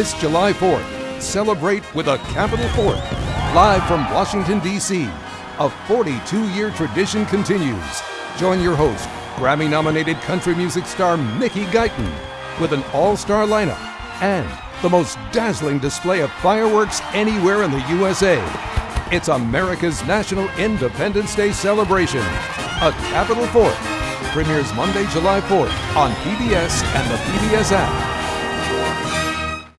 this July 4th, celebrate with a Capital Fourth. Live from Washington, D.C., a 42 year tradition continues. Join your host, Grammy nominated country music star Mickey Guyton, with an all star lineup and the most dazzling display of fireworks anywhere in the USA. It's America's National Independence Day celebration. A Capital Fourth premieres Monday, July 4th on PBS and the PBS app.